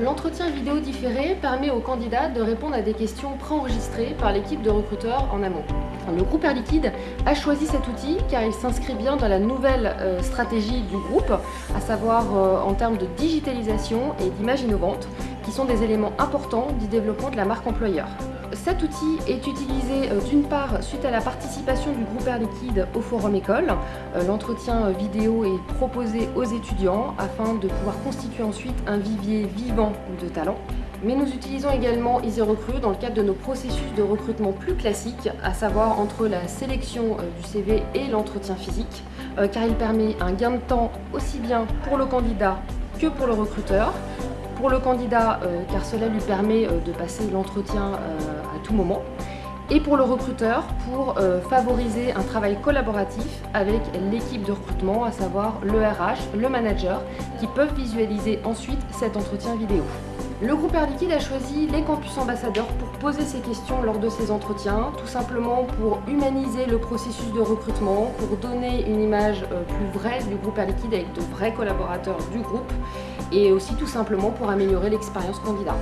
L'entretien vidéo différé permet aux candidats de répondre à des questions préenregistrées par l'équipe de recruteurs en amont. Le groupe Air Liquide a choisi cet outil car il s'inscrit bien dans la nouvelle euh, stratégie du groupe, à savoir euh, en termes de digitalisation et d'image innovante, qui sont des éléments importants du développement de la marque employeur. Cet outil est utilisé euh, d'une part suite à la participation du groupe Air Liquide au Forum École. L'entretien vidéo est proposé aux étudiants afin de pouvoir constituer ensuite un vivier vivant de talents. Mais nous utilisons également EasyRecruit dans le cadre de nos processus de recrutement plus classiques, à savoir entre la sélection euh, du CV et l'entretien physique, euh, car il permet un gain de temps aussi bien pour le candidat que pour le recruteur. Pour le candidat, euh, car cela lui permet de passer l'entretien à tout moment, et pour le recruteur pour favoriser un travail collaboratif avec l'équipe de recrutement, à savoir le RH, le manager, qui peuvent visualiser ensuite cet entretien vidéo. Le groupe Air Liquide a choisi les campus ambassadeurs pour poser ces questions lors de ces entretiens, tout simplement pour humaniser le processus de recrutement, pour donner une image euh, plus vraie du groupe Air Liquide avec de vrais collaborateurs du groupe et aussi tout simplement pour améliorer l'expérience candidat.